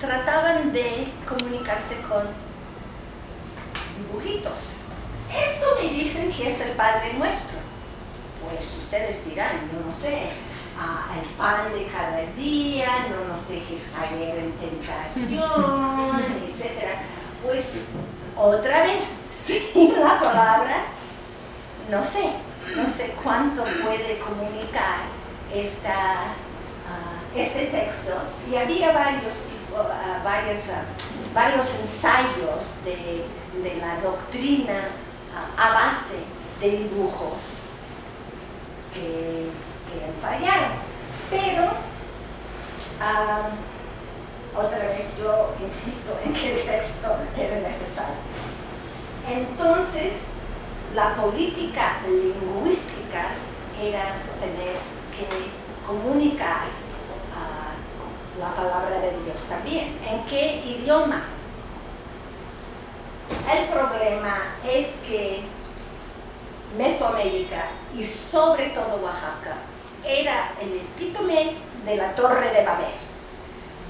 trataban de comunicarse con dibujitos. Esto me dicen que es el Padre Nuestro. Pues ustedes dirán, yo no sé, ah, el pan de cada día, no nos dejes caer en tentación, etc. Pues otra vez, sin la palabra, no sé, no sé cuánto puede comunicar esta, ah, este texto. Y había varios, uh, varios ensayos de, de la doctrina a base de dibujos que, ensayaron. Pero, otra vez yo insisto en que el texto era necesario. Entonces, la política lingüística era tener que comunicar la palabra de Dios también. ¿En qué idioma? El problema es que Mesoamérica y sobre todo Oaxaca era el epítome de la Torre de Babel.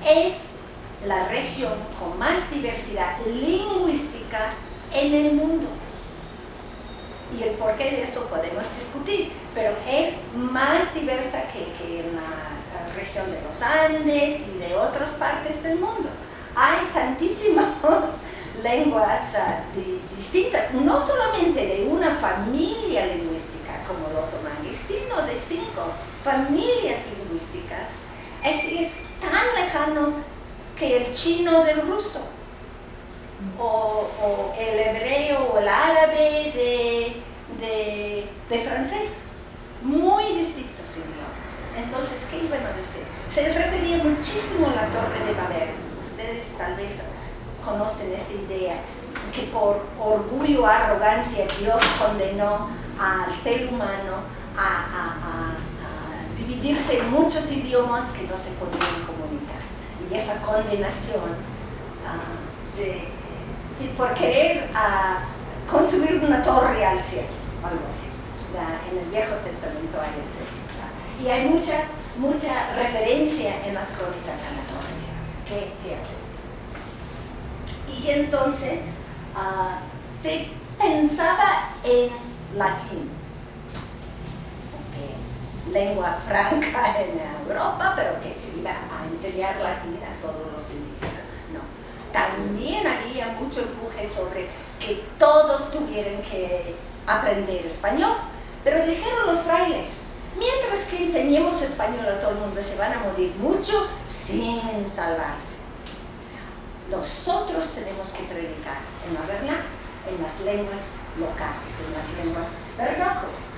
Es la región con más diversidad lingüística en el mundo. Y el porqué de eso podemos discutir, pero es más diversa que, que en la región de los Andes y de otras partes del mundo. Hay tantísimos lenguas ah, distintas, no solamente de una familia lingüística como lo otomangue, sino de cinco familias lingüísticas. Es, tan lejano que el chino del ruso, o, el hebreo o el árabe de, de, francés. Muy distintos idiomas. Entonces, ¿qué iban a decir? Se refería muchísimo a la Torre de Babel. Ustedes tal vez conocen esa idea, que por orgullo, arrogancia, Dios condenó al ser humano a, dividirse en muchos idiomas que no se podían comunicar. Y esa condenación, uh, por querer construir una torre al cielo, algo así. en el Viejo Testamento hay ese. Y hay mucha, mucha referencia en las crónicas a la torre. ¿Qué, qué hacer? y entonces ah, se pensaba en latín, lengua franca en Europa, pero que se iba a enseñar latín a todos los indígenas. No, también había mucho empuje sobre que todos tuvieran que aprender español, pero dijeron los frailes, mientras que enseñemos español a todo el mundo, se van a morir muchos sin salvarse nosotros tenemos que predicar en la verdad, en las lenguas locales, en las lenguas vernáculas.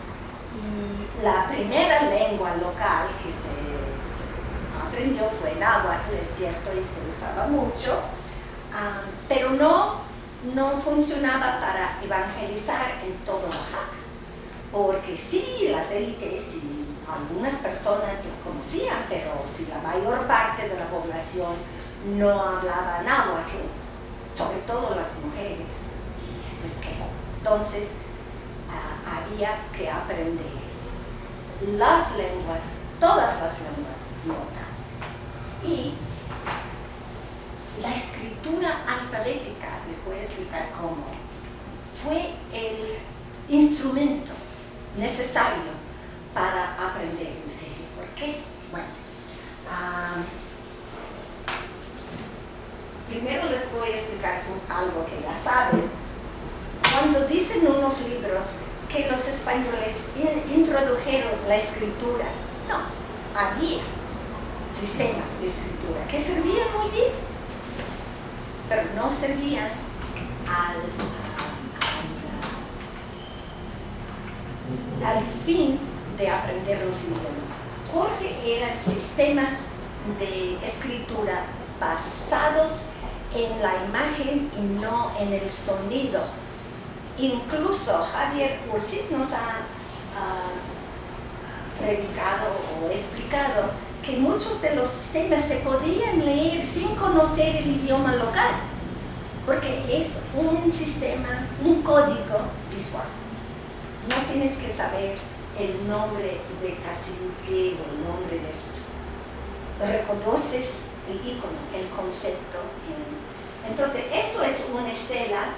Y la primera lengua local que se, aprendió fue náhuatl, es cierto, y se usaba mucho, ah, pero no, no funcionaba para evangelizar en todo Oaxaca, porque sí, las élites y algunas personas conocían, pero si la mayor parte de la población no hablaba náhuatl, sobre todo las mujeres, pues que entonces ah, había que aprender las lenguas, todas las lenguas locales. Y la escritura alfabética, les voy a explicar cómo, fue el instrumento necesario para aprender. ¿Por qué? Bueno, primero les voy a explicar algo que ya saben. Cuando dicen unos libros que los españoles introdujeron la escritura, no, había sistemas de escritura que servían muy bien, pero no servían al, al fin de aprender los idiomas, porque eran sistemas de escritura basados en la imagen y no en el sonido. Incluso Javier Ursit nos ha predicado o explicado que muchos de los temas se podían leer sin conocer el idioma local, porque es un sistema, un código visual. No tienes que saber el nombre de cacique o el nombre de esto. Reconoces el icono, el concepto. Entonces, esto es una estela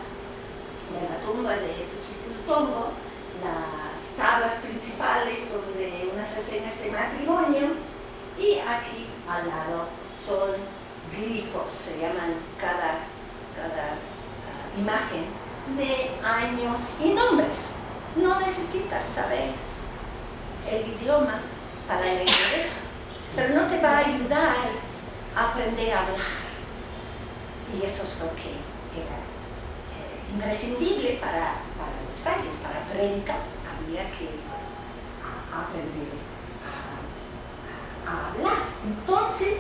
de la tumba de Suchicultongo, las tablas principales son de unas escenas de matrimonio y aquí al lado son glifos, se llaman cada, cada ah, imagen de años y nombres. No necesitas saber el idioma para leer eso, pero no te va a ayudar a aprender a hablar. Y eso es lo que era eh, imprescindible para, los frailes, para predicar. Había que aprender a, hablar. Entonces,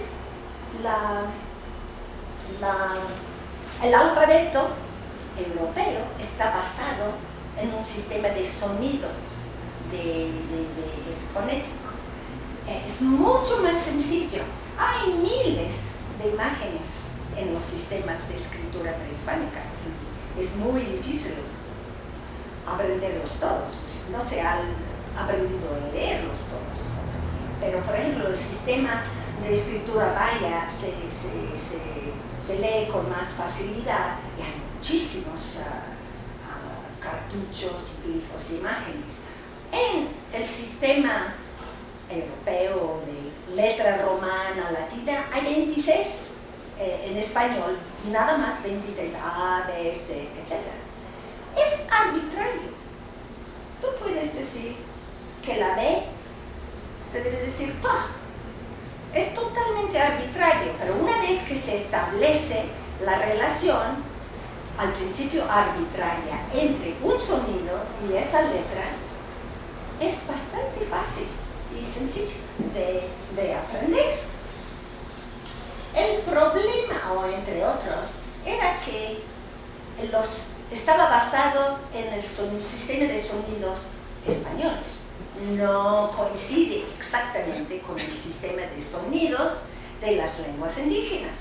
el alfabeto europeo está basado en un sistema de sonidos, de, fonético. Es mucho más sencillo. Hay miles de imágenes en los sistemas de escritura prehispánica. Es muy difícil aprenderlos todos. Pues, no se ha aprendido a leerlos todos. Pero, por ejemplo, el sistema de escritura vaya se, lee con más facilidad y hay muchísimos ah, cartuchos, glifos imágenes. En el sistema europeo de letra romana, latina, hay 26 eh, en español, nada más 26, A, B, C, etc. Es arbitrario. Tú puedes decir que la B se debe decir PA. Es totalmente arbitrario, pero una vez que se establece la relación, al principio arbitraria entre un sonido y esa letra es bastante fácil y sencillo de, aprender. El problema, o entre otros, era que los, estaba basado en el sistema de sonidos españoles. No coincide exactamente con el sistema de sonidos de las lenguas indígenas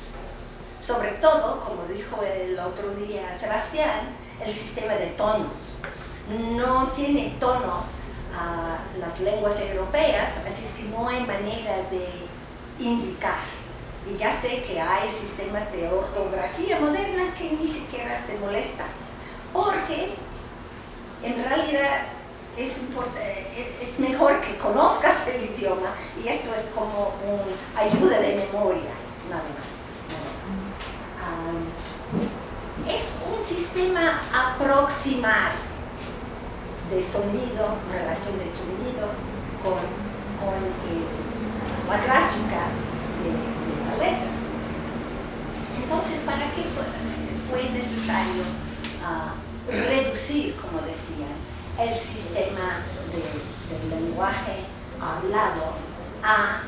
sobre todo, como dijo el otro día Sebastián, el sistema de tonos. No tiene tonos las lenguas europeas, así es que no hay manera de indicar. Y ya sé que hay sistemas de ortografía moderna que ni siquiera se molestan, porque en realidad es, es, mejor que conozcas el idioma y esto es como una ayuda de memoria, nada más. Es un sistema aproximar de sonido, relación de sonido con, eh, la gráfica de, la letra. Entonces, ¿para qué fue, necesario ah, reducir, como decían, el sistema del lenguaje hablado a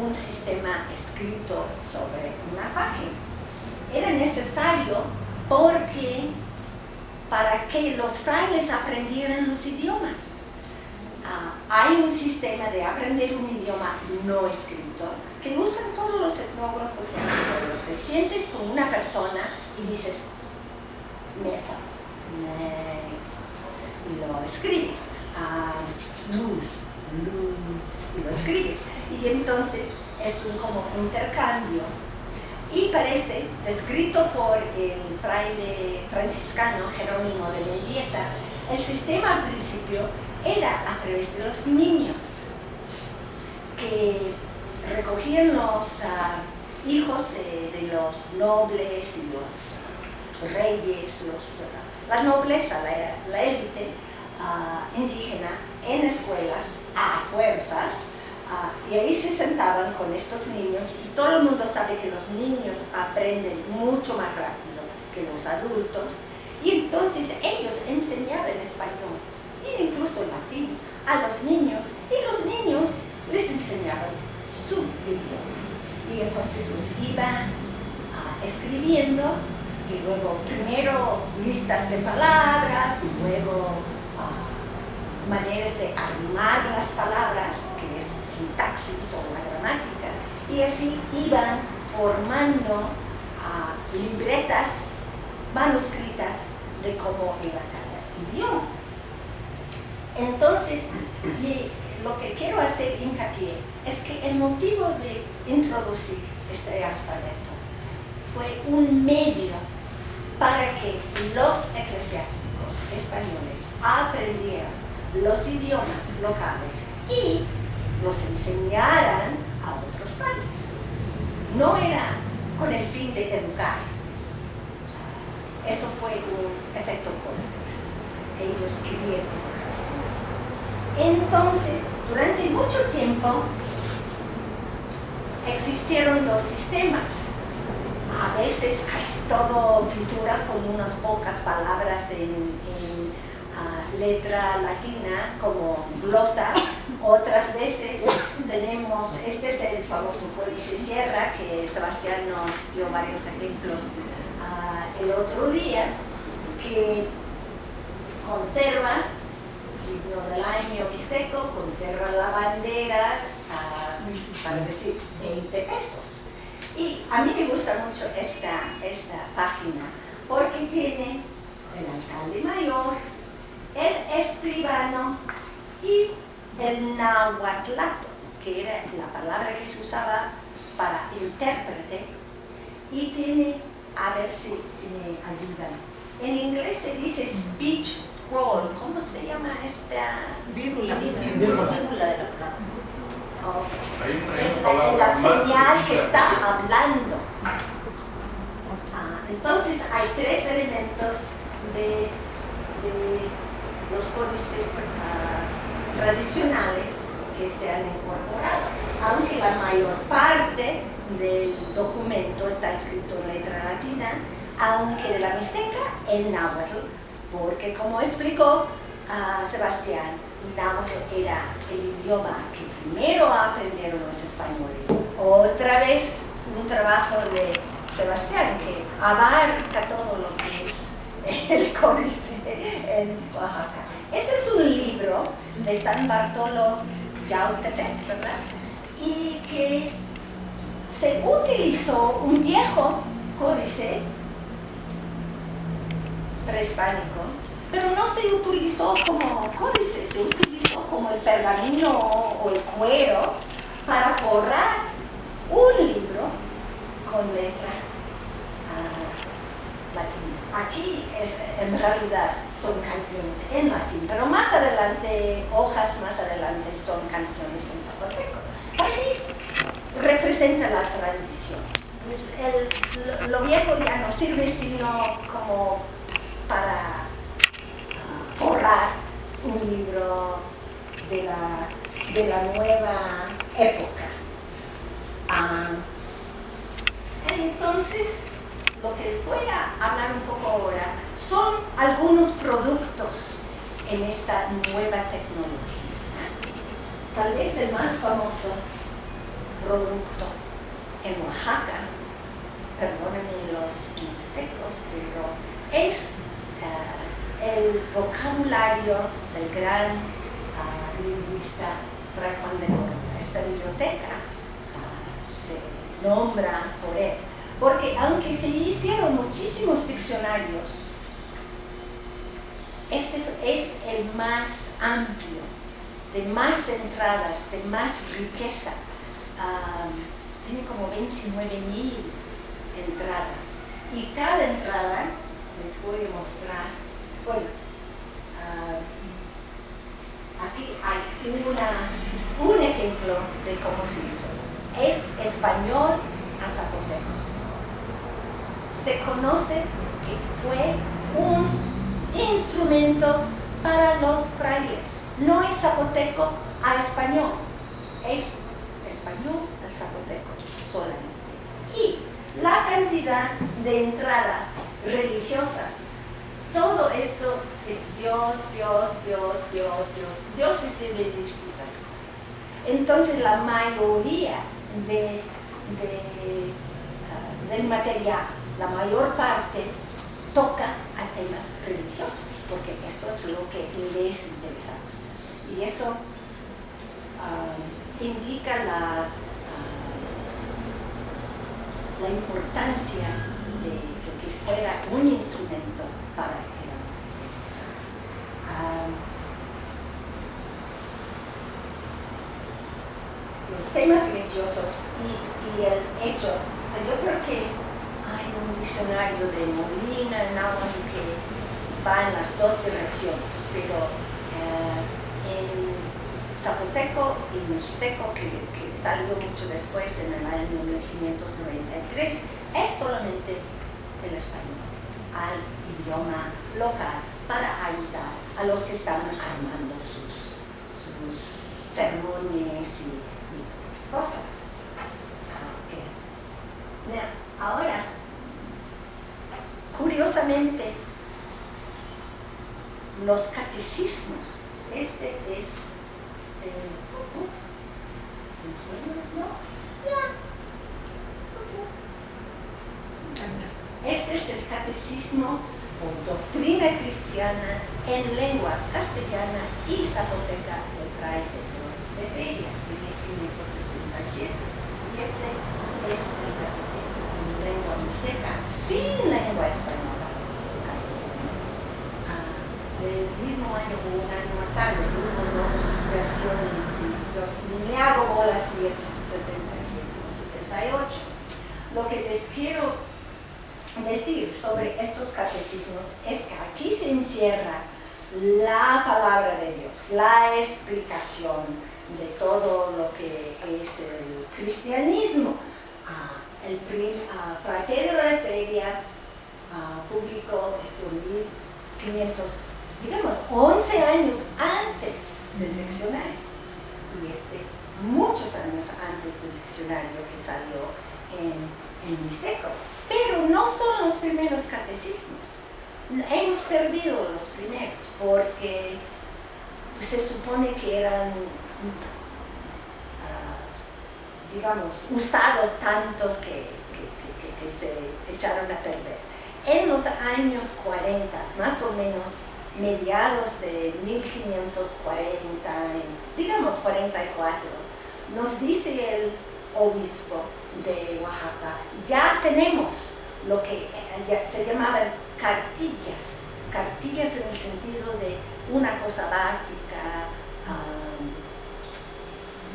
un sistema escrito sobre una página? Era necesario porque para que los frailes aprendieran los idiomas. Ah, hay un sistema de aprender un idioma no escrito que usan todos los etnógrafos y Te sientes con una persona y dices, mesa, mesa, y lo escribes, ah, luz, luz, y lo escribes. Y entonces es un como intercambio y parece, descrito por el fraile franciscano Jerónimo de Mendieta, el sistema al principio era a través de los niños que recogían los ah, hijos de, los nobles y los reyes, ah, la nobleza, la élite ah, indígena en escuelas a fuerzas Ah, y ahí se sentaban con estos niños y todo el mundo sabe que los niños aprenden mucho más rápido que los adultos. Y entonces ellos enseñaban español e incluso latín a los niños y los niños les enseñaban su idioma. Y entonces los iban ah, escribiendo y luego primero listas de palabras y luego ah, maneras de armar las palabras sintaxis o la gramática, y así iban formando ah, libretas manuscritas de cómo era cada idioma. Entonces, lo que quiero hacer hincapié es que el motivo de introducir este alfabeto. Fue un medio para que los eclesiásticos españoles aprendieran los idiomas locales y los enseñaran a otros países. No era con el fin de educar. Eso fue un efecto colateral. Ellos querían Entonces, durante mucho tiempo existieron dos sistemas. A veces casi todo pintura con unas pocas palabras en, ah, letra latina como glosa. Otras veces tenemos, este es el famoso Códice Sierra que Sebastián nos dio varios ejemplos ah, el otro día, que conserva signo del año mixteco, conserva la bandera, ah, para decir 20 pesos. Y a mí me gusta mucho esta, esta página porque tiene el alcalde mayor, el escribano y el nahuatlato, que era la palabra que se usaba para intérprete, y tiene, a ver si, si me ayudan, en inglés se dice speech scroll, ¿cómo se llama esta? Vírgula. Vírgula de es la, señal que está hablando. Ah, entonces hay tres elementos de, los códices ah, tradicionales que se han incorporado, aunque la mayor parte del documento está escrito en letra latina, aunque de la Mixteca en náhuatl, porque como explicó uh, Sebastián, náhuatl era el idioma que primero aprendieron los españoles. Otra vez un trabajo de Sebastián que abarca todo lo que es el códice en Oaxaca. Este es un libro de San Bartolo Yautepec, ¿verdad? Y que se utilizó un viejo códice prehispánico pero no se utilizó como códice, se utilizó como el pergamino o el cuero para forrar un libro con letra uh, latina. Aquí es, en realidad son canciones en latín, pero más adelante, hojas más adelante son canciones en zapoteco. Para representa la transición. Pues el, lo viejo ya no sirve sino como para forrar un libro de la, de la nueva época. Ah, entonces, lo que les voy a hablar un poco ahora son algunos productos en esta nueva tecnología. Tal vez el más famoso producto en Oaxaca, perdónenme los mixtecos, pero es uh, el vocabulario del gran uh, lingüista Fray Juan de Córdoba. Esta biblioteca uh, se nombra por él, porque aunque se hicieron muchísimos diccionarios, este es el más amplio, de más entradas, de más riqueza. Uh, tiene como 29 mil entradas y cada entrada les voy a mostrar bueno, ah, aquí hay un ejemplo de cómo se hizo. Es español a zapoteco. Se conoce que fue un instrumento para los frailes. No es zapoteco a español, es español al zapoteco solamente. Y la cantidad de entradas religiosas todo esto es Dios, Dios, Dios, Dios, Dios. Dios es de, distintas cosas. Entonces la mayoría de, ah, del material, la mayor parte, toca a temas religiosos, porque eso es lo que les interesa. Y eso ah, indica la, ah, la importancia de, de que fuera un instrumento para que los temas religiosos y, el hecho, yo creo que hay un diccionario de Molina, Nauman, que va en las dos direcciones, pero eh, en zapoteco y mixteco, que, salió mucho después en el año 1593, es solamente el español, al idioma local, para ayudar a los que están armando sus, sus ceremonias y, otras cosas. Ahora, curiosamente, los catecismos, este es, eh, este es el catecismo o doctrina cristiana en lengua castellana y zapoteca de Fray de Feria de 1567. Y este es lengua mixteca sin lengua española castellana. Ah, el mismo año o un año más tarde hubo dos versiones yo me hago bolas si es 67 o 68. Lo que les quiero decir sobre estos catecismos es que aquí se encierra la palabra de Dios, la explicación de todo lo que es el cristianismo. Ah, el ah, Fray Pedro de Feria ah, publicó esto en 1500, digamos, 11 años antes del diccionario. Y este, muchos años antes del diccionario que salió en, en. Pero no son los primeros catecismos. Hemos perdido los primeros porque se supone que eran, digamos, usados tantos que, se echaron a perder. En los años 40, más o menos mediados de 1540, digamos 44, nos dice el obispo de Oaxaca, ya tenemos lo que eh, se llamaban cartillas, cartillas en el sentido de una cosa básica,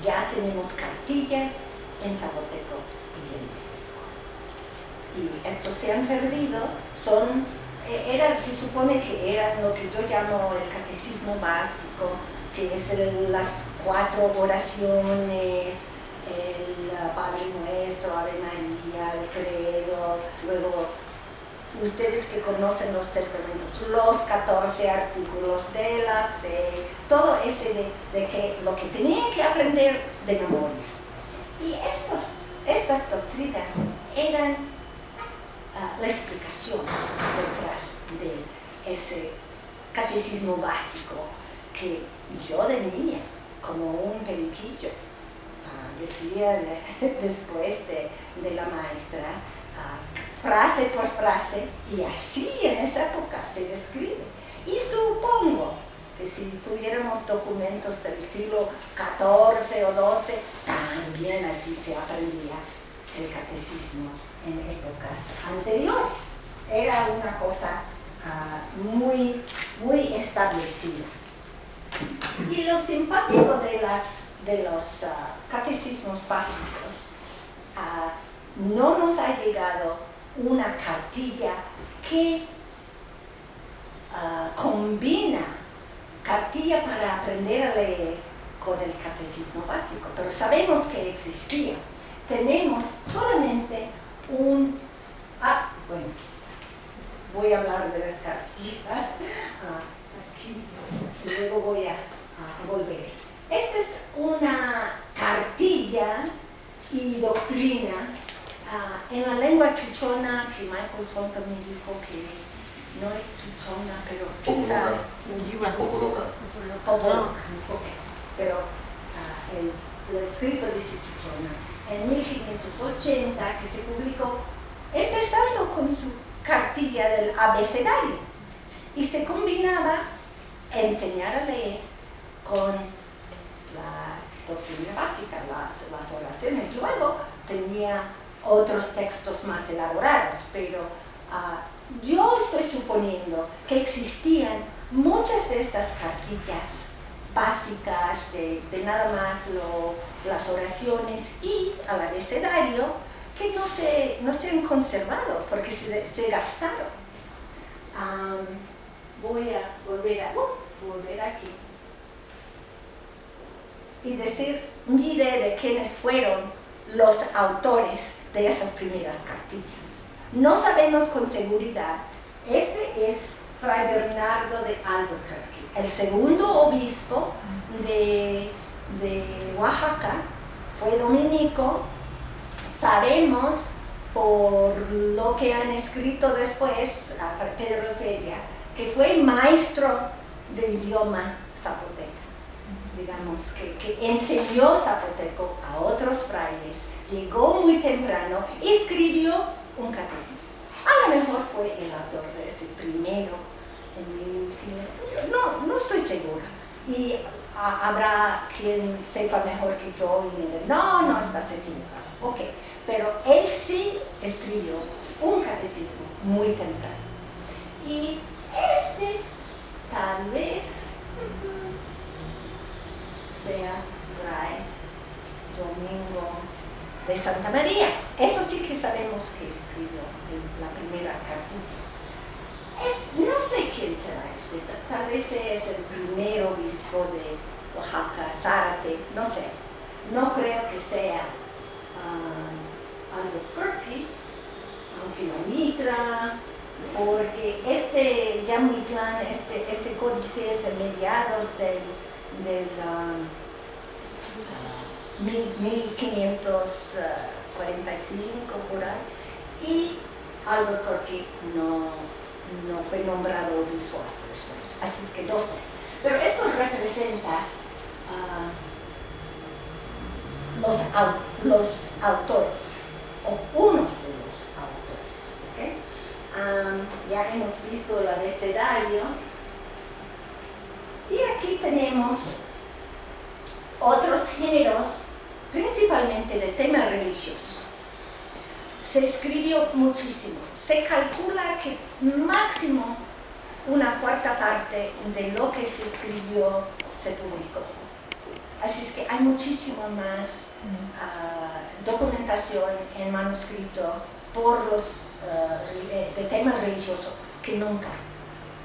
ya tenemos cartillas en zapoteco y en mixteco. Y estos se han perdido, son, e, era, se supone que eran lo que yo llamo el catecismo básico, que es las cuatro oraciones, el Padre Nuestro, Ave María, el Credo, luego ustedes que conocen los testamentos, los 14 artículos de la fe, todo ese de, que lo que tenían que aprender de memoria. Y estas doctrinas eran ah, la explicación detrás de ese catecismo básico que yo de niña, como un periquillo, decía después de, la maestra, ah, frase por frase, y así en esa época se describe. Y supongo que si tuviéramos documentos del siglo XIV o XII, también así se aprendía el catecismo en épocas anteriores. Era una cosa ah, muy, muy establecida. Y lo simpático de las de los ah, catecismos básicos, ah, no nos ha llegado una cartilla que combina cartilla para aprender a leer con el catecismo básico, pero sabemos que existía. Tenemos solamente un... Ah, bueno, voy a hablar de las cartillas aquí, luego voy a volver. Esta es una cartilla y doctrina ah, en la lengua chuchona, que Michael Swanton me dijo que no es chuchona, pero quién sabe. Pero ah, el, escrito dice chuchona. En 1580 que se publicó, empezando con su cartilla del abecedario. Y se combinaba enseñar a leer con la doctrina básica, las, oraciones. Luego tenía otros textos más elaborados, pero ah, yo estoy suponiendo que existían muchas de estas cartillas básicas de, nada más las oraciones y al abecedario que no se, no se han conservado porque se, se gastaron. voy a volver a uh, volver aquí y decir mi idea de quiénes fueron los autores de esas primeras cartillas. No sabemos con seguridad. Este es Fray Bernardo de Albuquerque, el segundo obispo de, Oaxaca, fue dominico. Sabemos por lo que han escrito después a Pedro Feria, que fue maestro del idioma zapoteco digamos, que, enseñó zapoteco a otros frailes, llegó muy temprano escribió un catecismo. A lo mejor fue el autor de ese primero, en no, no estoy segura. Y habrá quien sepa mejor que yo y me no, no, estás equivocado. Ok, pero él sí escribió un catecismo muy temprano. Y este tal vez sea Fray Domingo de Santa María. Eso sí que sabemos que escribió en la primera cartilla. no sé quién será este, tal vez es el primer obispo de Oaxaca, Zárate, no sé. No creo que sea um, Albuquerque, aunque la mitra, porque este Yamuitlán, este, este códice es de mediados del del 1545 por ahí y Albuquerque no, no fue nombrado obispo hasta después, así es que no sé. Pero esto representa uh, los, los autores, o unos de los autores. ya hemos visto el abecedario, y aquí tenemos otros géneros, principalmente de tema religioso. Se escribió muchísimo. Se calcula que máximo una cuarta parte de lo que se escribió se publicó. Así es que hay muchísima más ah, documentación en manuscrito por los uh, de tema religioso que nunca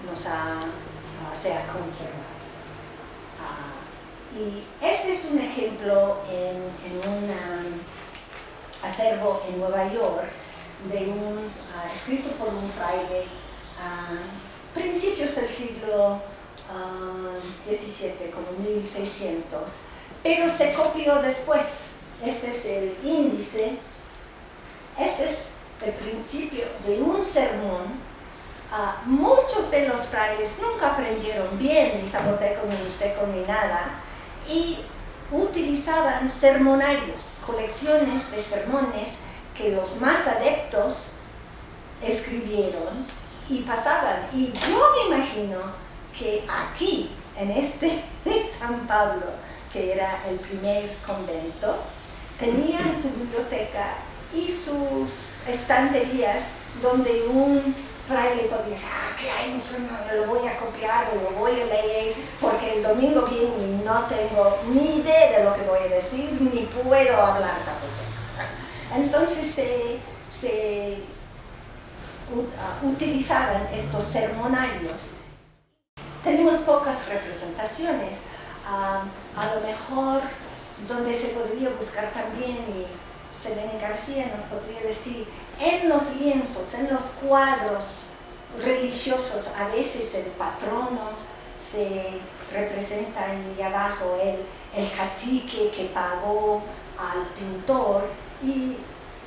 nos ha, uh, se ha conservado. Y este es un ejemplo en, un um, acervo en Nueva York de un, uh, escrito por un fraile a uh, principios del siglo XVII, uh, como 1600, pero se copió después. Este es el índice, este es el principio de un sermón muchos de los frailes nunca aprendieron bien ni zapoteco, ni mixteco, ni nada, y utilizaban sermonarios, colecciones de sermones que los más adeptos escribieron y pasaban. Y yo me imagino que aquí, en este San Pablo, que era el primer convento, tenían su biblioteca y sus estanterías donde un fraile podía decir, ah, un lo voy a copiar lo voy a leer, porque el domingo viene y no tengo ni idea de lo que voy a decir, ni puedo hablar. Entonces se, uh, utilizaban estos sermonarios. Tenemos pocas representaciones, a lo mejor donde se podría buscar también, y Selene García nos podría decir, en los lienzos, en los cuadros religiosos, a veces el patrono se representa ahí abajo, el, el cacique que pagó al pintor y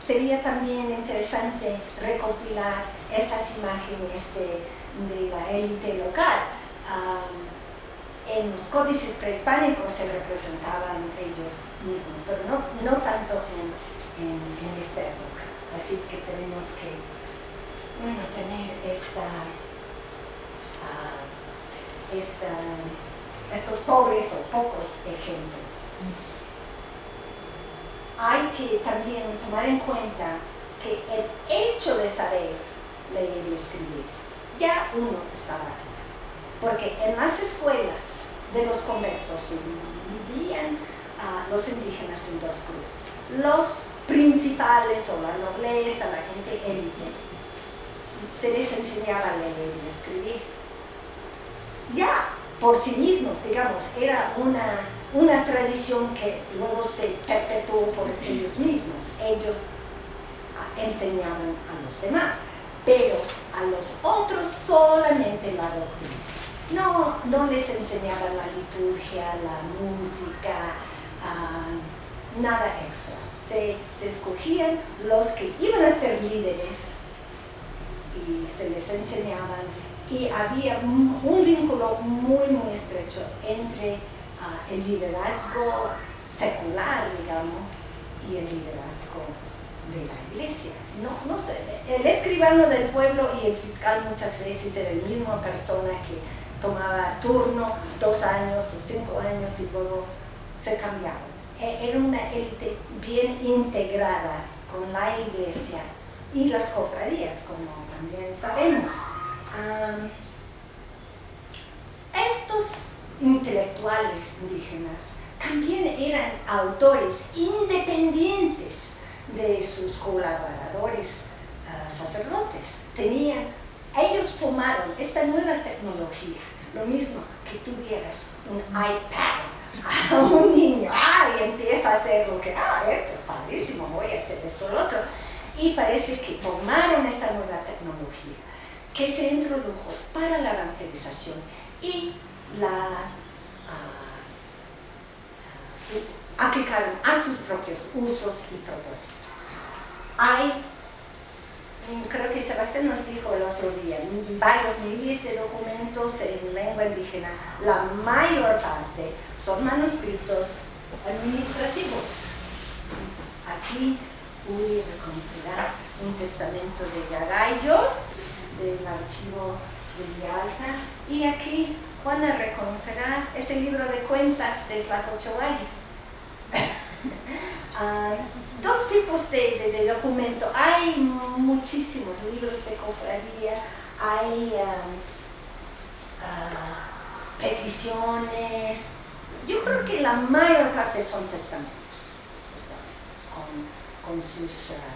sería también interesante recopilar esas imágenes de, la élite local. en los códices prehispánicos se representaban ellos mismos, pero no, no tanto en, en esta época. Así es que tenemos que, bueno, tener esta, ah, estos pobres o pocos ejemplos. Hay que también tomar en cuenta que el hecho de saber leer y escribir, ya uno estaba aquí. Porque en las escuelas de los conventos se dividían a los indígenas en dos grupos. Los principales o la nobleza, la gente élite, se les enseñaba a leer y escribir. Ya por sí mismos, digamos, era una, una tradición que luego se perpetuó por ellos mismos. Ellos enseñaban a los demás, pero a los otros solamente la doctrina. No, no les enseñaban la liturgia, la música, ah, nada extra. Se, escogían los que iban a ser líderes y se les enseñaban y había un, vínculo muy muy estrecho entre ah, el liderazgo secular, digamos, y el liderazgo de la iglesia. No, no sé, el escribano del pueblo y el fiscal muchas veces era la misma persona que tomaba turno dos años o cinco años y luego se cambiaba. E, era una élite bien integrada con la iglesia y las cofradías, como también sabemos. estos intelectuales indígenas también eran autores independientes de sus colaboradores ah, sacerdotes. Tenían, ellos tomaron esta nueva tecnología, lo mismo que tuvieras un iPad a un niño, ah, y empieza a hacer lo que, ah, esto es padrísimo, voy a hacer esto, lo otro y parece que tomaron esta nueva tecnología que se introdujo para la evangelización y la ah, ah, aplicaron a sus propios usos y propósitos. Hay, creo que Sebastián nos dijo el otro día, varios miles de documentos en lengua indígena, la mayor parte son manuscritos administrativos. Aquí Uy reconocerá un testamento de Garayo del archivo de Villalta y aquí Juana reconocerá este libro de cuentas de Tlacochoay. Ah, dos tipos de, de, documento. Hay muchísimos libros de cofradía, hay uh, peticiones. Yo creo que la mayor parte son testamentos con sus ah,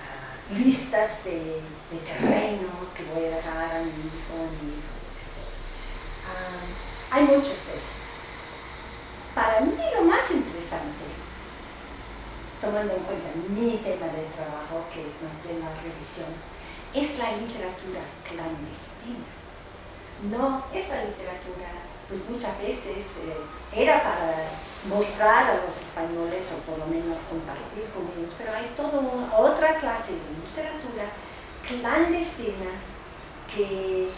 ah, listas de, terrenos que voy a dejar a mi hijo, a mi ah, hay muchos de esos. Para mí lo más interesante, tomando en cuenta mi tema de trabajo, que es más bien la religión, es la literatura clandestina. No, esta literatura, pues muchas veces eh, era para mostrar a los españoles o por lo menos compartir con ellos, pero hay toda otra clase de literatura clandestina que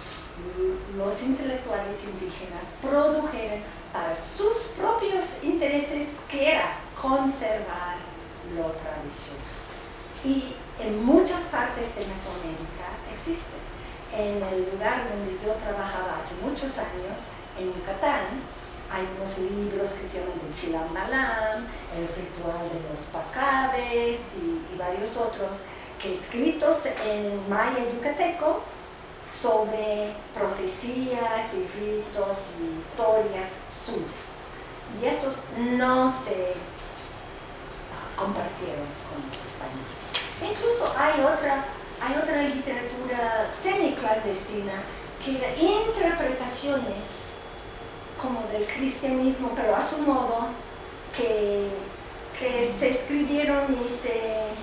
los intelectuales indígenas produjeron para sus propios intereses, que era conservar lo tradicional. Y en muchas partes de Mesoamérica existe. En el lugar donde yo trabajaba hace muchos años, en Yucatán, hay unos libros que se llaman de Chilambalam, el ritual de los pacabes y, varios otros, que escritos en maya yucateco sobre profecías y ritos y historias suyas. Y esos no se compartieron con los españoles. Incluso hay otra, hay otra literatura semi-clandestina que era interpretaciones como del cristianismo, pero a su modo, que, que se escribieron y se,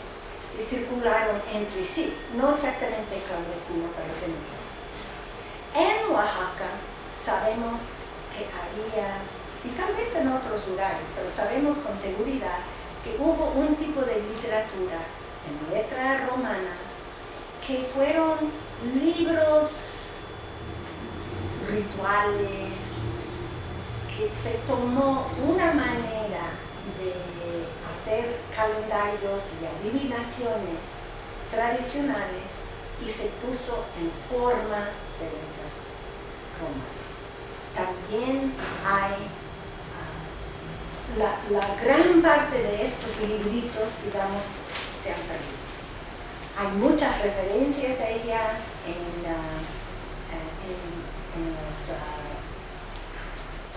circularon entre sí, no exactamente clandestino, pero En Oaxaca sabemos que había, y tal vez en otros lugares, pero sabemos con seguridad que hubo un tipo de literatura en letra romana que fueron libros rituales, que se tomó una manera de hacer calendarios y adivinaciones tradicionales y se puso en forma de letra romana. También hay ah, la, gran parte de estos libritos, digamos, se han perdido. Hay muchas referencias a ellas en, ah, los ah,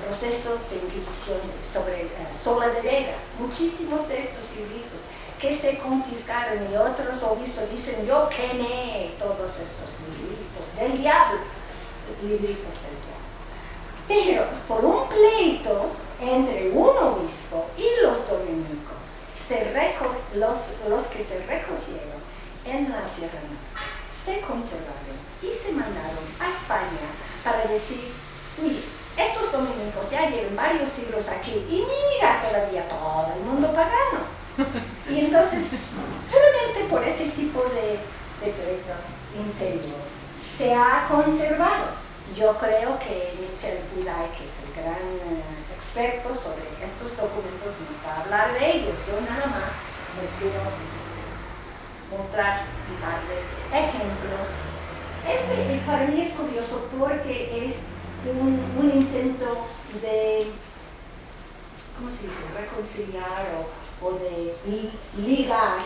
procesos de inquisición sobre uh, Sola de Vega, muchísimos de estos libritos que se confiscaron y otros obispos dicen yo quemé todos estos libritos del diablo, libritos del diablo. Pero por un pleito entre un obispo y los dominicos, se los, los que se recogieron en la Sierra Norte se conservaron y se mandaron a España para decir, mire, estos dominicos ya llevan varios siglos aquí y mira todavía todo el mundo pagano. Y entonces, puramente por ese tipo de decreto interior, se ha conservado. Yo creo que Michel Buday, que es el gran sobre estos documentos, nos va a hablar de ellos. Yo nada más les quiero mostrar un par de ejemplos. Este para mí es curioso porque es un, intento de, ¿cómo se dice?, reconciliar o, de ligar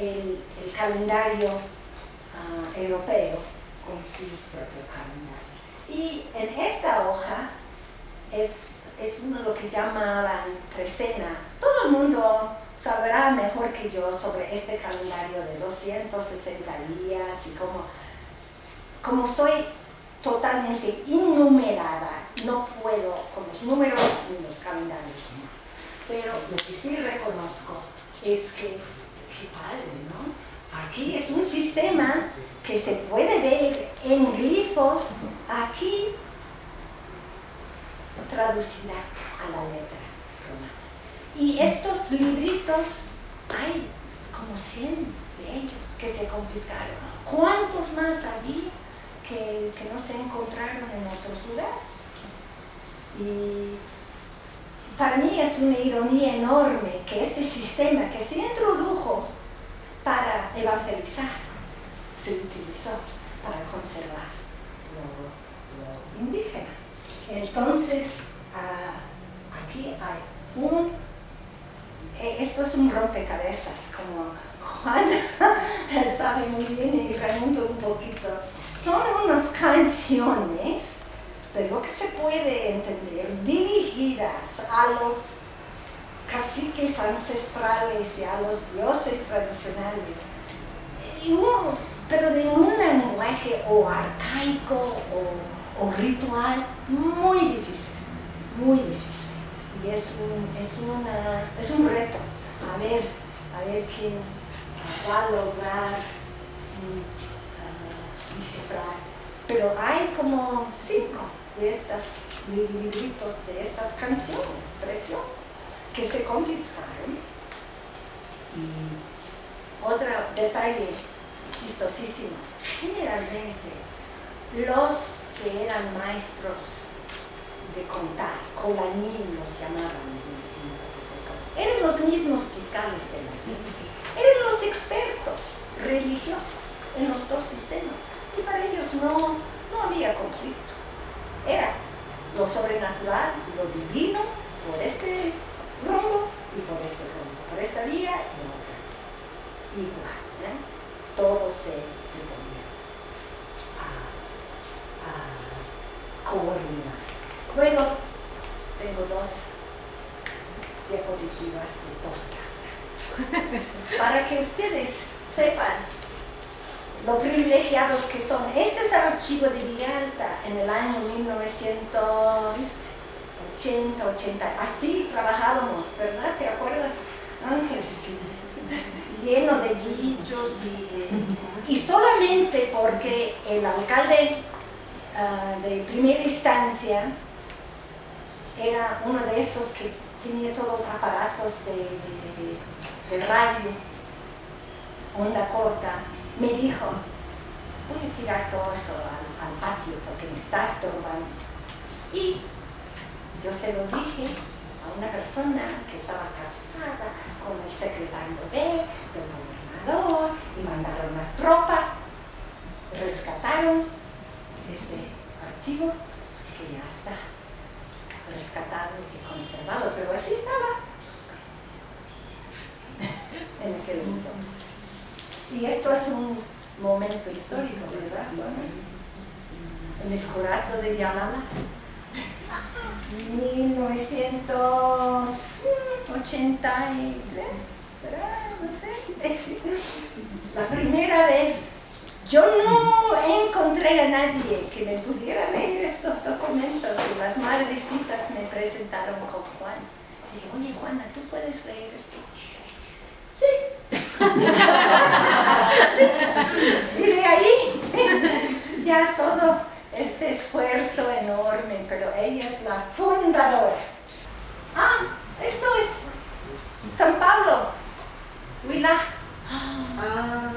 el, calendario uh, europeo con su propio calendario. Y en esta hoja es, es uno lo que llamaban trecena. Todo el mundo sabrá mejor que yo sobre este calendario de 260 días y cómo, como soy totalmente innumerada, no puedo con los números ni los calendarios. Pero lo que sí reconozco es que, qué padre, ¿no? Aquí es un sistema que se puede ver en glifos, aquí traducida a la letra. Y estos libritos, hay como 100 de ellos que se confiscaron. ¿Cuántos más había que, no se encontraron en otros lugares? Y para mí es una ironía enorme que este sistema que se introdujo para evangelizar se utilizó para conservar lo, indígena. Entonces, ah, aquí hay un eh, esto es un rompecabezas, como Juan sabe muy bien y remonto un poquito. Son unas canciones de lo que se puede entender, dirigidas a los caciques ancestrales y a los dioses tradicionales, pero de un lenguaje o arcaico o ritual muy difícil, muy difícil y es un, es, una, es un reto, a ver, a ver quién va a lograr uh, descifrar. Pero hay como cinco de estas libritos, de estas canciones preciosas que se confiscaron. Y otro detalle chistosísimo, generalmente los que eran maestros de contar, colanín los llamaban Eran los mismos fiscales de la iglesia, eran los expertos religiosos en los dos sistemas. Y para ellos no, no había conflicto. Era lo sobrenatural, lo divino, por este rumbo y por este rumbo, por esta vía y otra. Igual, ¿eh? todo se, se podía a coordinar. Luego, tengo dos diapositivas de posta para que ustedes sepan lo privilegiados que son. Este es el archivo de Villalta en el año 1980, 80. Así trabajábamos, ¿verdad? ¿Te acuerdas, Ángeles? Lleno de bichos y, y solamente porque el alcalde uh, de primera instancia era uno de esos que tenía todos los aparatos de, radio, onda corta, me dijo, voy a tirar todo eso al, patio porque me está estorbando. Y yo se lo dije a una persona que estaba casada con el secretario B del gobernador y mandaron una tropa, rescataron este archivo que ya está rescatado y conservado, pero así estaba en aquel entonces. Y esto es un momento histórico, ¿verdad? En el curato de Yalala 1983, ¿será? No sé. La primera vez, yo no encontré a nadie que me pudiera leer estos documentos y las madrecitas me presentaron con Juan. Dije, oye Juana, ¿tú puedes leer esto? Sí. sí. Y de ahí ya todo este esfuerzo enorme, pero ella es la fundadora. Ah, esto es San Pablo, Huila. Ah.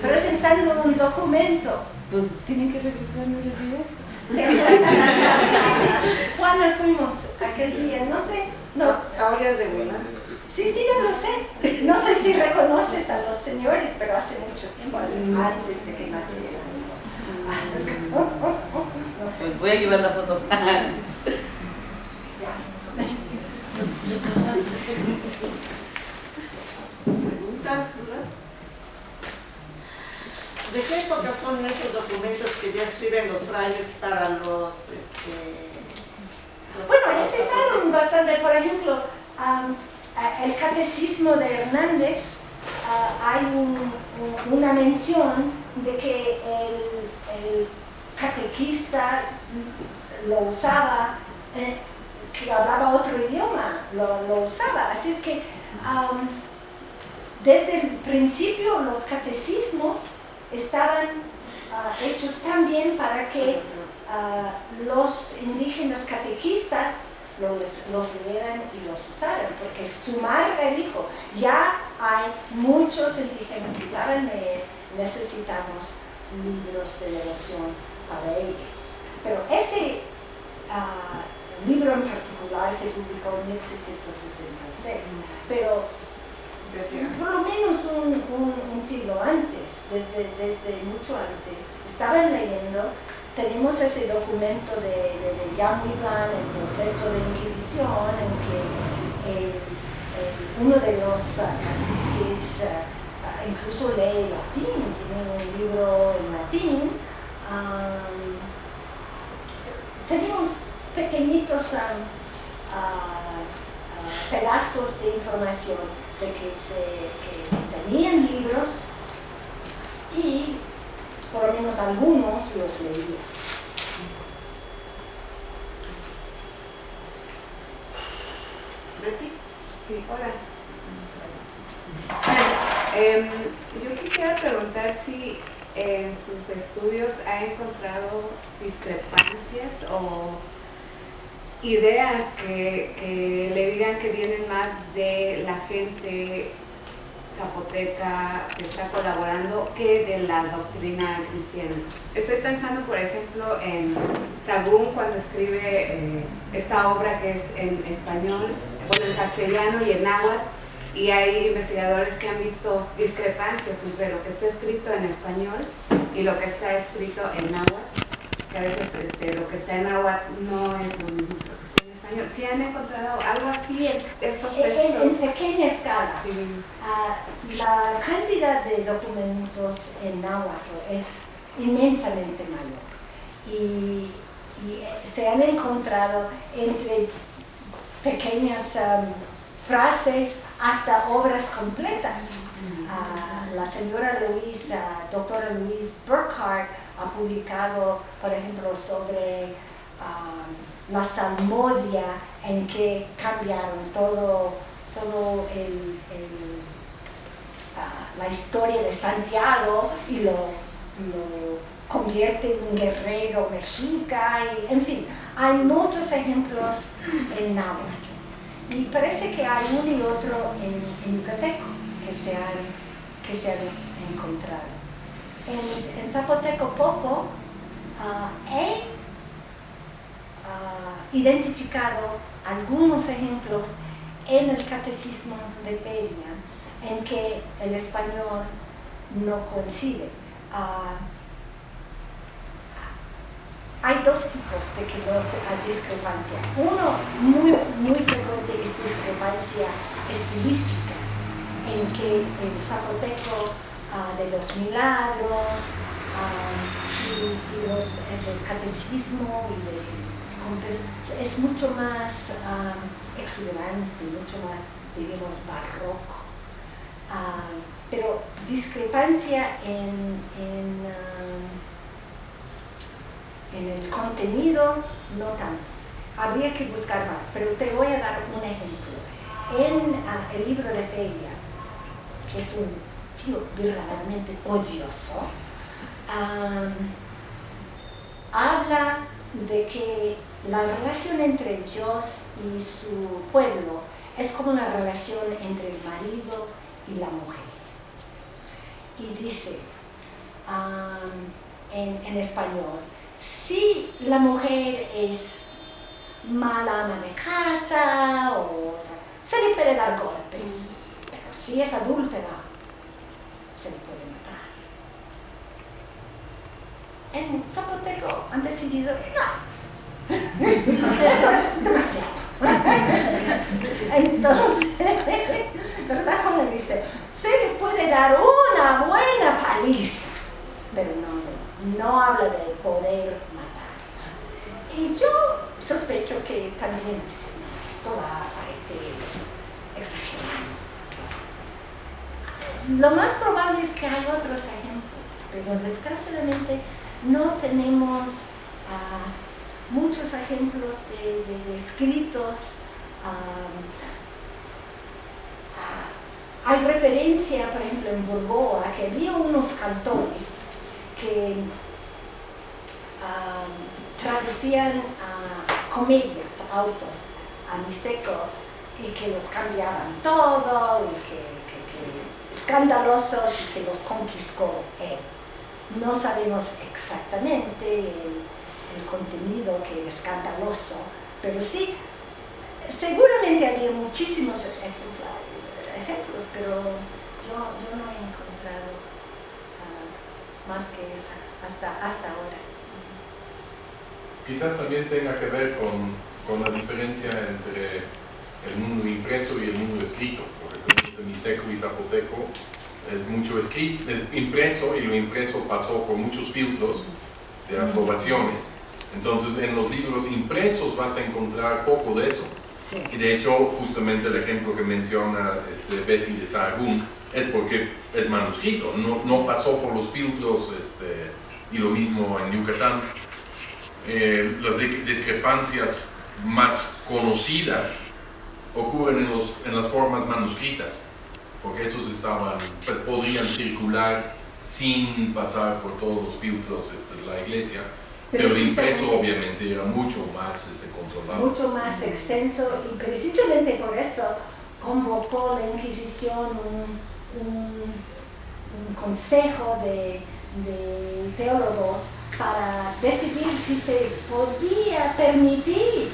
Presentando un documento. Pues tienen que regresar, ¿no les digo? Juana fuimos aquel día, no sé. No. Ahora de Huila. Sí, sí, yo lo sé. No sé si reconoces a los señores, pero hace mucho tiempo, antes de que nacieran. Pues voy a llevar la foto. ¿De qué época son esos documentos que ya escriben los frailes para los... Este, bueno, empezaron bastante, por ejemplo, el catecismo de Hernández, hay una mención de que el, catequista lo usaba, eh, que hablaba otro idioma, lo, usaba. Así es que desde el principio los catecismos estaban ah, hechos también para que ah, los indígenas catequistas los, los, leyeran y los usaran, porque su madre dijo, ya hay muchos indígenas que saben leer, necesitamos libros de devoción para ellos. Pero ese ah, libro en particular se publicó en 1666, pero por lo menos un, siglo antes, desde, desde, mucho antes, estaban leyendo, tenemos ese documento de, de, de Plan, el proceso de Inquisición, en que uno de los uh, caciques uh, incluso lee latín, tiene un libro en latín, teníamos pequeñitos pedazos de información de que, tenían libros y por lo menos algunos los leía. Betty. Sí, hola. Em, yo quisiera preguntar si en sus estudios ha encontrado discrepancias o ideas que, le digan que vienen más de la gente zapoteca que está colaborando que de la doctrina cristiana. Estoy pensando, por ejemplo, en Sagún cuando escribe eh, esta obra que es en español, bueno, en castellano y en náhuatl, y hay investigadores que han visto discrepancias entre lo que está escrito en español y lo que está escrito en náhuatl a veces este, lo que está en agua no es lo mismo que lo que está en español. ¿Sí han encontrado algo así en estos textos? En, pequeña escala. Ah, la cantidad de documentos en náhuatl es inmensamente mayor. Y, se han encontrado entre pequeñas um, frases hasta obras completas. Ah, la señora Luisa, doctora Louise Burkhardt, ha publicado, por ejemplo, sobre um, la salmodia, en que cambiaron todo, todo el, uh, la historia de Santiago y lo, lo convierte en un guerrero mexica, y, en fin, hay muchos ejemplos en náhuatl. Y parece que hay uno y otro en, en Yucateco que se han, que se han encontrado en, zapoteco poco, ah, he ah, identificado algunos ejemplos en el catecismo de Feria en que el español no coincide. Ah, hay dos tipos de que no hay discrepancia. Uno muy, muy frecuente es discrepancia estilística, en que el zapoteco Ah, de los milagros, ah, y, los, el catecismo y de, es mucho más um, exuberante, mucho más, digamos, barroco. Pero discrepancia en, en el contenido, no tantos. Habría que buscar más, pero te voy a dar un ejemplo. En uh, el libro de Feria, que es un tío verdaderamente odioso, habla de que la relación entre Dios y su pueblo es como la relación entre el marido y la mujer. Y dice en, español, si la mujer es mala ama de casa, o, se le puede dar golpes, pero si es adúltera, se le puede en Zapoteco han decidido, no, eso es demasiado. Entonces, ¿verdad? Como dice, se le puede dar una buena paliza, pero no, no habla de poder matar. Y yo sospecho que también dice, no, esto va a parecer exagerado. Lo más probable es que hay otros ejemplos, pero desgraciadamente no tenemos ah, muchos ejemplos de, escritos. Ah, hay referencia, por ejemplo, en Burgoa, que había unos cantores que traducían comedias, autos, a mixteco, y que los cambiaban todo, y que escandalosos, y que los confiscó él. No sabemos exactamente el, contenido que es escandaloso, pero sí, seguramente había muchísimos ejemplos, pero yo, no he encontrado ah, más que esa hasta, hasta ahora. Quizás también tenga que ver con, con la diferencia entre el mundo impreso y el mundo escrito, porque Mixteco y Zapoteco es mucho escrito, es impreso y lo impreso pasó por muchos filtros de aprobaciones. Entonces en los libros impresos vas a encontrar poco de eso. Y de hecho, justamente el ejemplo que menciona este, Betty de Sahagún es porque es manuscrito, no, no pasó por los filtros este, y lo mismo en Yucatán. Eh, las discrepancias más conocidas ocurren en, los, en las formas manuscritas porque esos estaban, podrían circular sin pasar por todos los filtros este, de la iglesia, pero el impreso obviamente era mucho más este, controlado. Mucho más extenso y precisamente por eso convocó la Inquisición un, un, consejo de, de teólogos para decidir si se podía permitir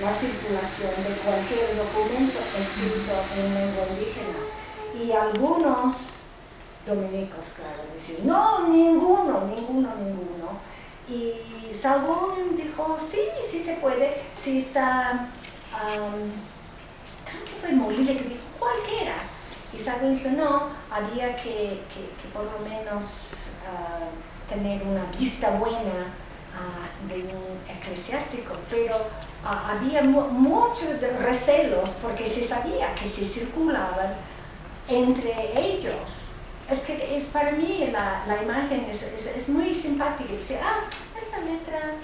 la circulación de cualquier documento escrito en lengua indígena. Y algunos dominicos, claro, decían, no, ninguno, ninguno, ninguno. Y Sagún dijo, sí, sí se puede, sí está, creo que fue Molina que dijo, cualquiera. Y Sagún dijo, no, había que, por lo menos ah, tener una vista buena ah, de un eclesiástico, pero había muchos recelos porque se sabía que se circulaban entre ellos. Es que es para mí la, la imagen es, es, muy simpática. Dice, ah, esta letra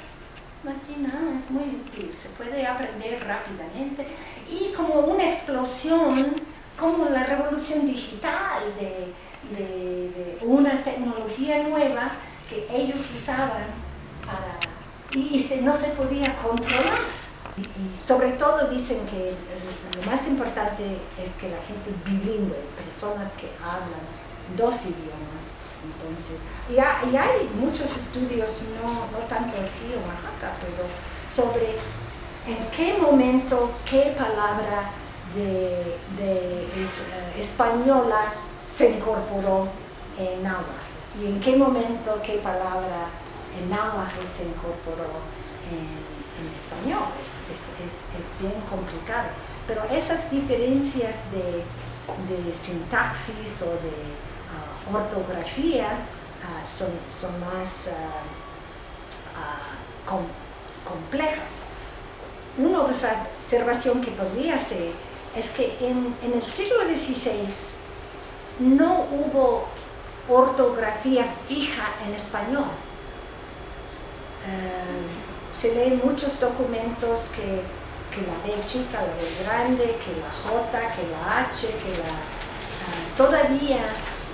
latina es muy útil, se puede aprender rápidamente. Y como una explosión, como la revolución digital de, de, una tecnología nueva que ellos usaban para, y no se podía controlar. Y, sobre todo dicen que lo más importante es que la gente bilingüe, personas que hablan dos idiomas. Entonces, y, hay muchos estudios, no, no tanto aquí en Oaxaca, pero sobre en qué momento, qué palabra de, eh, española se incorporó en náhuatl y en qué momento, qué palabra en náhuatl se incorporó en, en español es, bien complicado. Pero esas diferencias de, sintaxis o de ah, ortografía ah, son, son más ah, com- complejas. Una observación que podría hacer es que en, en el siglo XVI no hubo ortografía fija en español. Eh, se leen muchos documentos que, la B chica, la B grande, que la J, que la H, que la... ah, todavía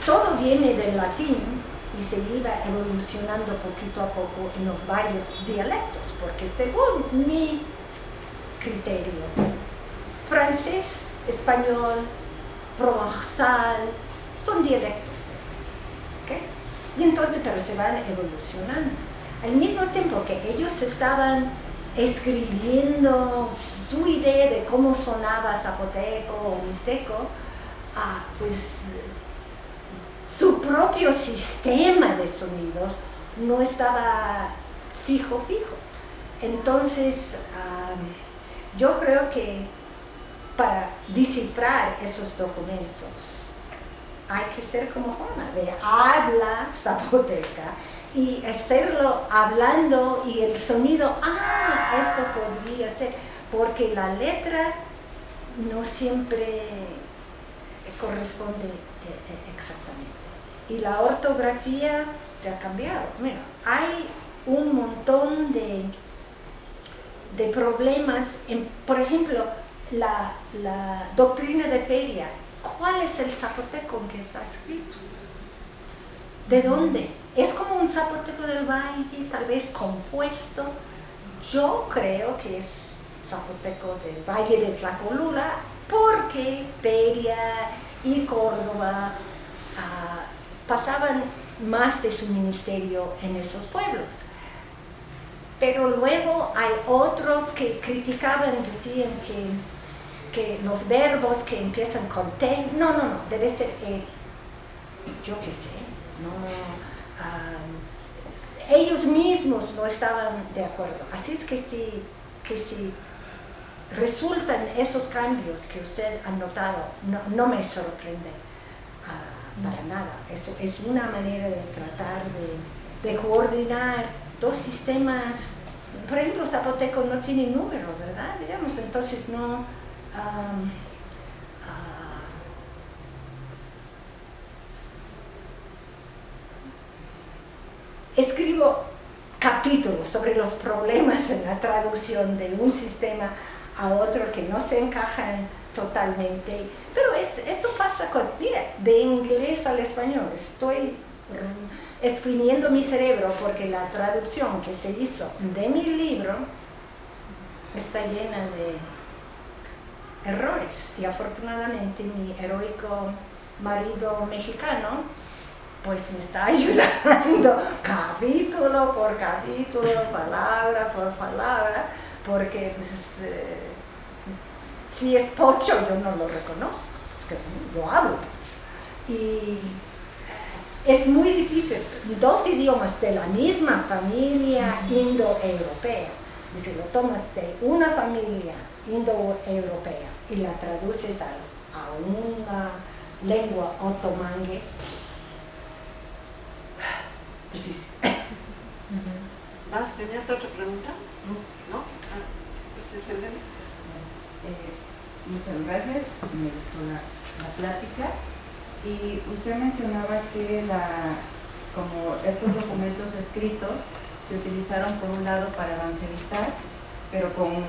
todo viene del latín y se iba evolucionando poquito a poco en los varios dialectos, porque según mi criterio, francés, español, provenzal, son dialectos. ¿ok? Y entonces, pero se van evolucionando. Al mismo tiempo que ellos estaban escribiendo su idea de cómo sonaba zapoteco o mixteco, ah, pues su propio sistema de sonidos no estaba fijo, fijo. Entonces, ah, yo creo que para descifrar esos documentos hay que ser como Juana, de habla zapoteca y hacerlo hablando y el sonido, ah, esto podría ser, porque la letra no siempre corresponde eh, eh, exactamente. Y la ortografía se ha cambiado. Mira, hay un montón de, de problemas, en, por ejemplo, la, doctrina de feria. ¿Cuál es el zapoteco en que está escrito? ¿De dónde? Es como un zapoteco del valle, tal vez compuesto. Yo creo que es zapoteco del valle de Tlacolula, porque Feria y Córdoba ah, pasaban más de su ministerio en esos pueblos. Pero luego hay otros que criticaban, decían que, que los verbos que empiezan con T, no, no, no, debe ser él. Yo qué sé, no, ellos mismos no estaban de acuerdo. Así es que si, que si resultan esos cambios que usted ha notado, no, no me sorprende ah, para nada. Eso es una manera de tratar de, coordinar dos sistemas. Por ejemplo, zapoteco no tiene número, ¿verdad? Digamos, entonces no... escribo capítulos sobre los problemas en la traducción de un sistema a otro que no se encajan totalmente. Pero es, eso pasa con, mira, de inglés al español. Estoy exprimiendo mi cerebro porque la traducción que se hizo de mi libro está llena de errores. Y afortunadamente mi heroico marido mexicano pues me está ayudando capítulo por capítulo, palabra por palabra, porque pues, eh, si es pocho yo no lo reconozco, es que yo hablo pocho. Y eh, es muy difícil, dos idiomas de la misma familia indoeuropea, y si lo tomas de una familia indoeuropea y la traduces a, a una lengua otomangue, difícil. ¿Más? ¿Tenías otra pregunta? ¿No? Ah, este es. Eh, muchas gracias, me gustó la, la plática. Y usted mencionaba que la, como estos documentos escritos se utilizaron por un lado para evangelizar, pero con,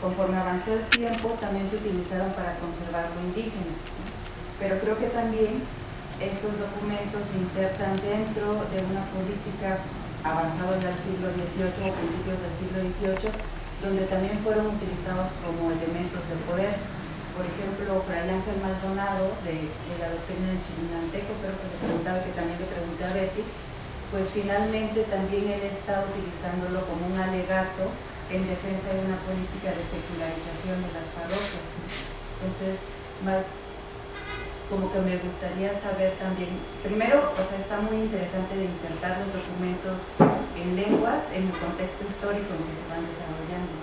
conforme avanzó el tiempo también se utilizaron para conservar lo indígena. ¿no? Pero creo que también estos documentos se insertan dentro de una política avanzada en el siglo XVIII o principios del siglo XVIII, donde también fueron utilizados como elementos de poder. Por ejemplo, Fray Ángel Maldonado, de, la doctrina del Chilinanteco, creo que le preguntaba, que también le pregunté a Betty, pues finalmente también él está utilizándolo como un alegato en defensa de una política de secularización de las parroquias. Entonces, más como que me gustaría saber también, primero, o sea, está muy interesante de insertar los documentos en lenguas en el contexto histórico en que se van desarrollando.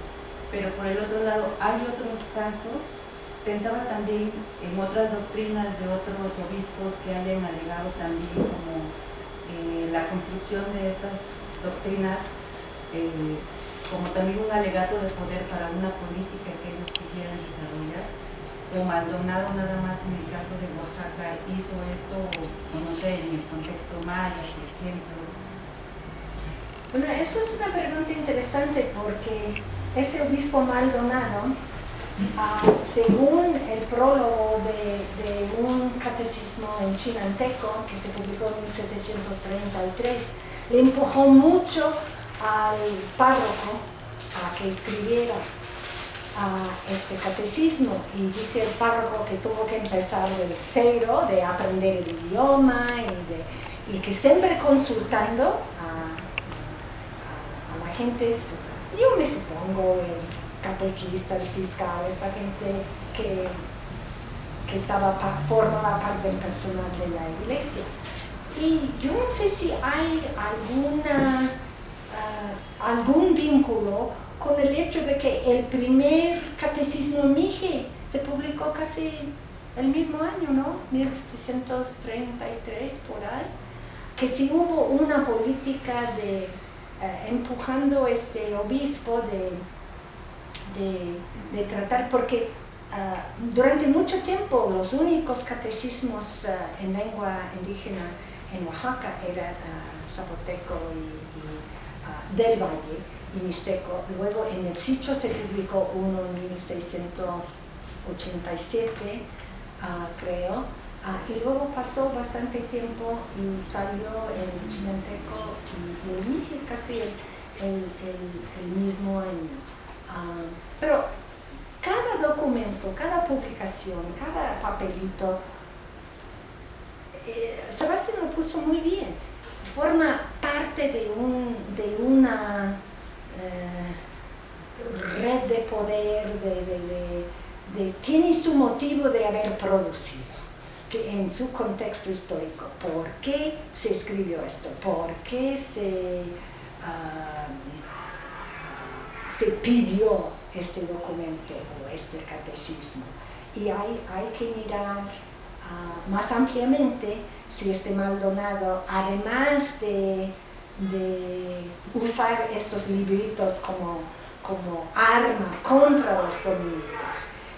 Pero por el otro lado, hay otros casos, pensaba también en otras doctrinas de otros obispos que hayan alegado también como eh, la construcción de estas doctrinas eh, como también un alegato de poder para una política que ellos quisieran desarrollar. O Maldonado nada más en el caso de Oaxaca hizo esto, no sé, en el contexto maya, por ejemplo. Bueno, eso es una pregunta interesante porque ese obispo Maldonado, ah, según el prólogo de, un catecismo en chinanteco que se publicó en 1733, le empujó mucho al párroco a que escribiera este catecismo y dice el párroco que tuvo que empezar del cero, de aprender el idioma y, y que siempre consultando a, la gente, yo me supongo el catequista, el fiscal, esta gente que, que estaba formaba parte del personal de la iglesia. Y yo no sé si hay alguna, ah, algún vínculo con el hecho de que el primer catecismo Mije se publicó casi el mismo año, ¿no? 1733 por ahí, que si hubo una política de eh, empujando este obispo de, de, tratar, porque ah, durante mucho tiempo los únicos catecismos ah, en lengua indígena en Oaxaca era zapoteco y, del Valle y Mixteco. Luego en el sitio se publicó uno en 1687, creo, y luego pasó bastante tiempo y salió el Chinanteco y, el Mije casi el, mismo año. pero cada documento, cada publicación, cada papelito eh, Sebastián lo puso muy bien, forma parte de, un, de una eh, red de poder, de, tiene su motivo de haber producido que en su contexto histórico. ¿Por qué se escribió esto? ¿Por qué se, ah, ah, se pidió este documento o este catecismo? Y hay, hay que mirar más ampliamente si este Maldonado, además de, usar estos libritos como, como arma contra los dominicos,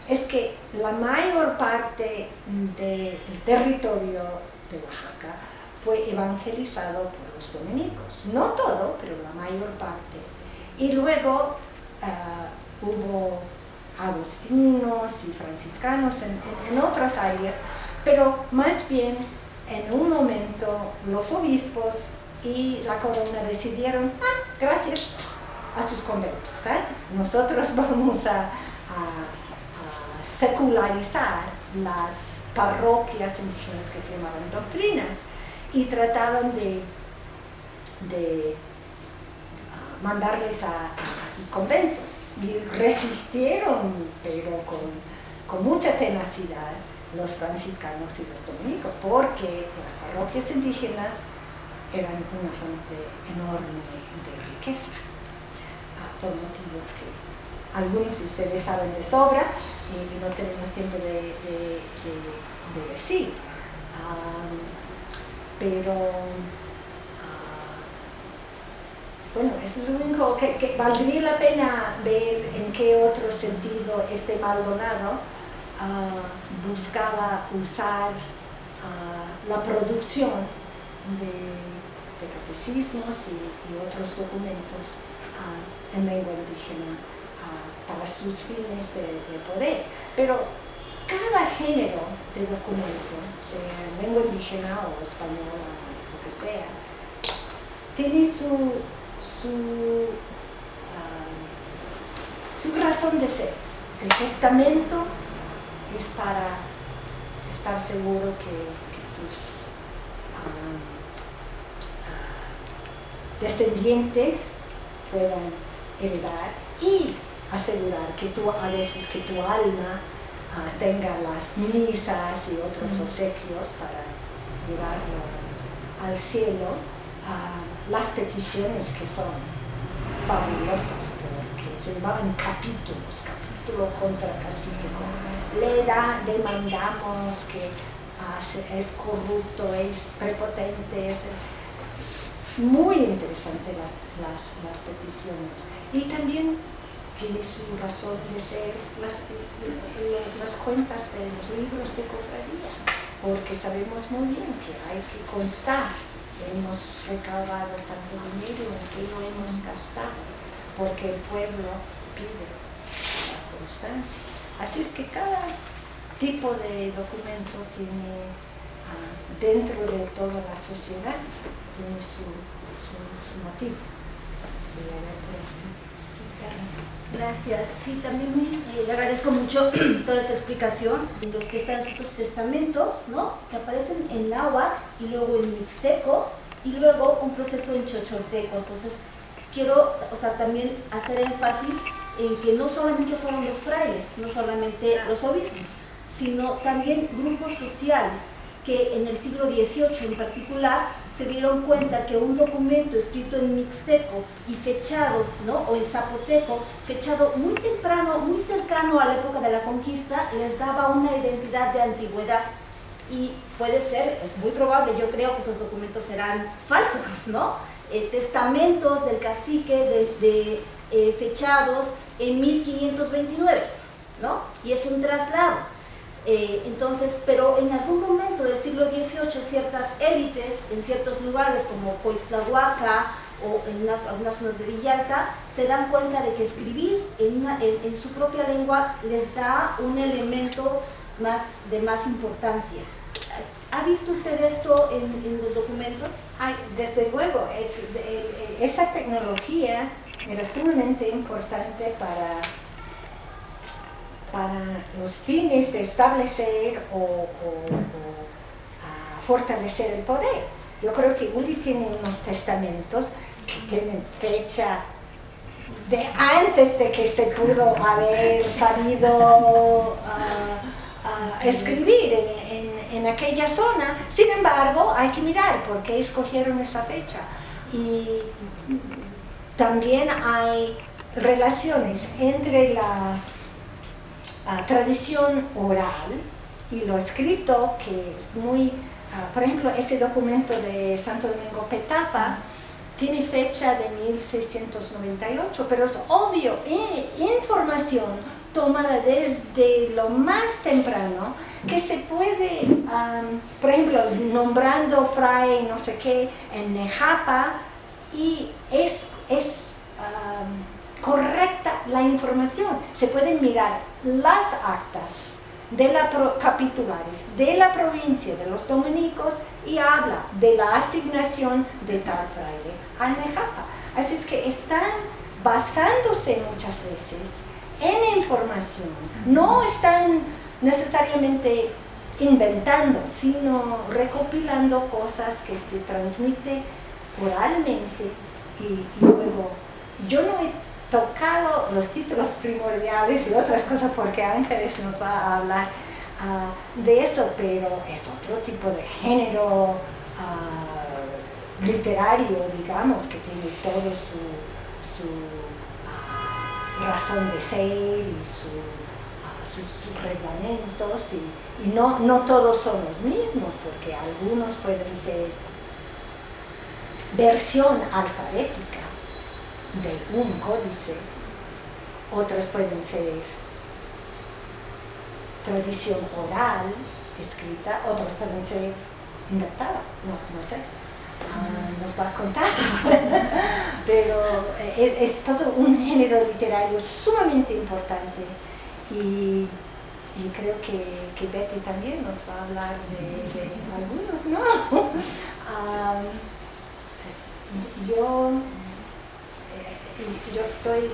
es que la mayor parte del territorio de Oaxaca fue evangelizado por los dominicos. No todo, pero la mayor parte. Y luego ah, hubo agustinos y franciscanos en otras áreas pero más bien en un momento los obispos y la corona decidieron, ah, gracias a sus conventos, ¿eh? nosotros vamos a, secularizar las parroquias indígenas que se llamaban doctrinas y trataban de, de ah, mandarles a, sus conventos y resistieron, pero con, con mucha tenacidad los franciscanos y los dominicos, porque las parroquias indígenas eran una fuente enorme de riqueza, ah, por motivos que algunos de ustedes saben de sobra y, no tenemos tiempo de, decir. pero ah, bueno, eso es lo único que, que, valdría la pena ver en qué otro sentido este Maldonado buscaba usar la producción de, catecismos y, otros documentos en lengua indígena para sus fines de, poder. Pero cada género de documento, sea en lengua indígena o española lo que sea, tiene su, su, su razón de ser. El testamento es para estar seguro que, tus ah, descendientes puedan heredar y asegurar que tú a veces que tu alma ah, tenga las misas y otros obsequios para llevarlo al cielo, ah, las peticiones que son fabulosas porque se llamaban capítulos, capítulo contra cacique, le da, demandamos que ah, es corrupto, es prepotente, muy interesante las, las, peticiones. Y también tiene su razón de ser las, las cuentas de los libros de cofradía, porque sabemos muy bien que hay que constar, hemos recaudado tanto dinero, en que lo hemos gastado, porque el pueblo pide la constancia. Así es que cada tipo de documento tiene dentro de toda la sociedad tiene su, motivo. Gracias. Sí, también eh, le agradezco mucho toda esta explicación. Los que están estos testamentos, ¿no? Que aparecen en náhuatl y luego en mixteco y luego un proceso en chochorteco. Entonces, quiero, o sea, también hacer énfasis en que no solamente fueron los frailes, no solamente los obispos, sino también grupos sociales que en el siglo XVIII en particular se dieron cuenta que un documento escrito en mixteco y fechado, ¿no? o en zapoteco, fechado muy temprano, muy cercano a la época de la conquista, les daba una identidad de antigüedad. Y puede ser, es muy probable, yo creo que esos documentos serán falsos, ¿no? Eh, testamentos del cacique de, eh, fechados en 1529, ¿no? Y es un traslado. Eh, entonces, pero en algún momento del siglo XVIII ciertas élites en ciertos lugares como Coixtlahuaca o en algunas zonas de Villalta se dan cuenta de que escribir en, en, su propia lengua les da un elemento más, de más importancia. ¿Ha visto usted esto en, los documentos? Ay, desde luego, esa tecnología era sumamente importante para para los fines de establecer o, fortalecer el poder. Yo creo que Uli tiene unos testamentos que tienen fecha de antes de que se pudo haber sabido ah, ah, escribir en, en, aquella zona. Sin embargo, hay que mirar por qué escogieron esa fecha. Y también hay relaciones entre la tradición oral y lo escrito, que es muy, ah, por ejemplo, este documento de Santo Domingo Petapa tiene fecha de 1698, pero es obvio, información tomada desde lo más temprano, que se puede, por ejemplo, nombrando fray no sé qué en Nejapa, y es correcta la información. Se pueden mirar las actas de la capitulares de la provincia de los dominicos y habla de la asignación de tal fraile a Nejapa. Así es que están basándose muchas veces en información, no están necesariamente inventando, sino recopilando cosas que se transmiten oralmente y, y luego yo no he tocado los títulos primordiales y otras cosas porque Ángeles nos va a hablar ah, de eso, pero es otro tipo de género ah, literario, digamos, que tiene todo su, ah, razón de ser y sus, reglamentos y, y no, no todos son los mismos porque algunos pueden ser versión alfabética de un códice, otras pueden ser tradición oral, escrita, otras pueden ser inventada, no, no sé, ah, nos va a contar, pero eh, es, todo un género literario sumamente importante. Y, creo que, Betty también nos va a hablar de, algunos, ¿no? Ah, yo yo estoy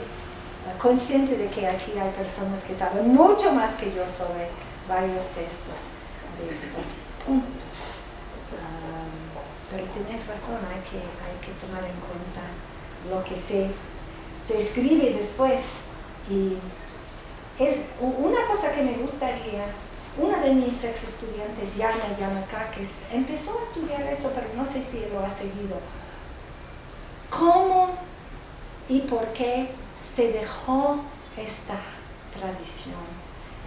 consciente de que aquí hay personas que saben mucho más que yo sobre varios de estos, de estos puntos. pero tienes razón, hay que, hay que tomar en cuenta lo que se, se escribe después. Y es una cosa que me gustaría, una de mis ex estudiantes, Yana Yamakakis, empezó a estudiar eso, pero no sé si lo ha seguido. ¿Cómo y por qué se dejó esta tradición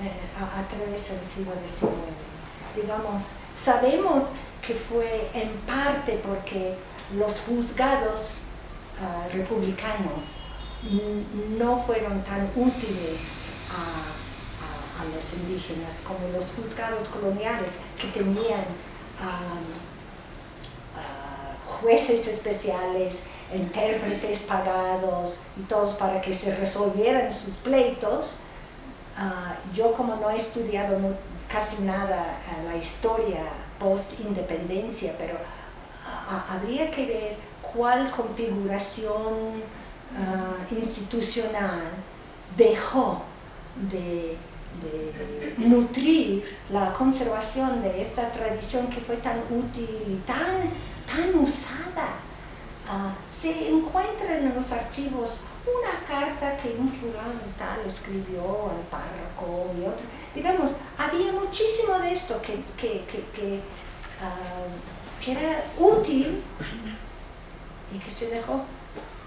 eh, a, través del siglo XIX. Digamos, sabemos que fue en parte porque los juzgados ah, republicanos no fueron tan útiles a, los indígenas como los juzgados coloniales que tenían ah, jueces especiales, intérpretes pagados y todos para que se resolvieran sus pleitos. Ah, yo como no he estudiado casi nada la historia post-independencia, pero habría que ver cuál configuración ah, institucional dejó de, nutrir la conservación de esta tradición que fue tan útil y tan, tan usada. Ah, se encuentra en los archivos una carta que un fulano tal escribió al párroco y otro. Digamos, había muchísimo de esto que, que, ah, que era útil y que se dejó